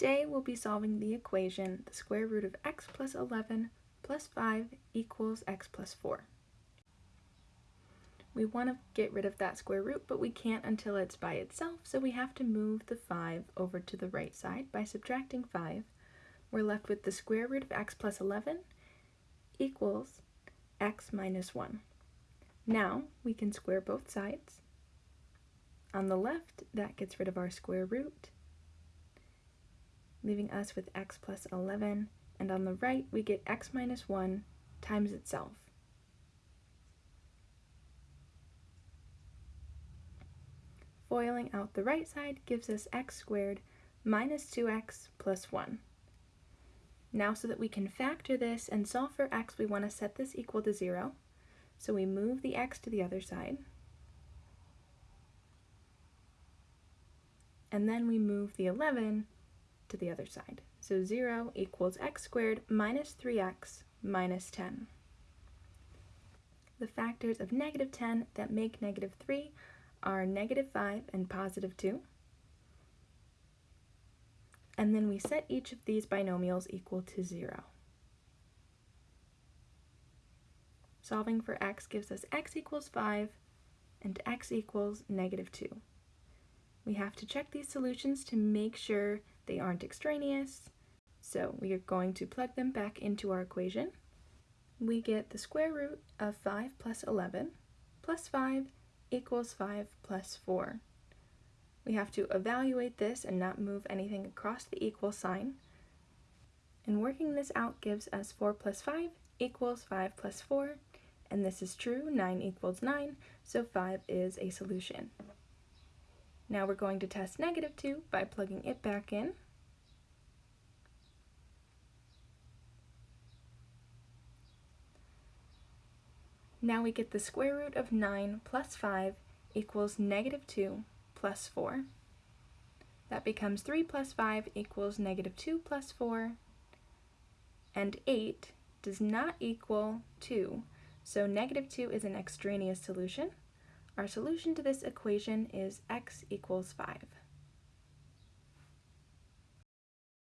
Today we'll be solving the equation the square root of x plus 11 plus 5 equals x plus 4. We want to get rid of that square root, but we can't until it's by itself, so we have to move the 5 over to the right side by subtracting 5. We're left with the square root of x plus 11 equals x minus 1. Now we can square both sides. On the left, that gets rid of our square root, leaving us with x plus 11, and on the right we get x minus 1 times itself. Foiling out the right side gives us x squared minus 2x plus 1. Now so that we can factor this and solve for x, we want to set this equal to 0. So we move the x to the other side. And then we move the 11 to the other side. So 0 equals x squared minus 3x minus 10. The factors of negative 10 that make negative 3 are negative 5 and positive 2. And then we set each of these binomials equal to 0. Solving for x gives us x equals 5 and x equals negative 2. We have to check these solutions to make sure they aren't extraneous. So we are going to plug them back into our equation. We get the square root of 5 plus 11 plus 5 equals 5 plus 4. We have to evaluate this and not move anything across the equal sign. And working this out gives us 4 plus 5 equals 5 plus 4. And this is true, 9 equals 9, so 5 is a solution. Now we're going to test negative 2 by plugging it back in. Now we get the square root of 9 plus 5 equals negative 2 plus 4. That becomes 3 plus 5 equals negative 2 plus 4. And 8 does not equal 2, so negative 2 is an extraneous solution. Our solution to this equation is x equals 5.